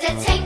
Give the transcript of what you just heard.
to take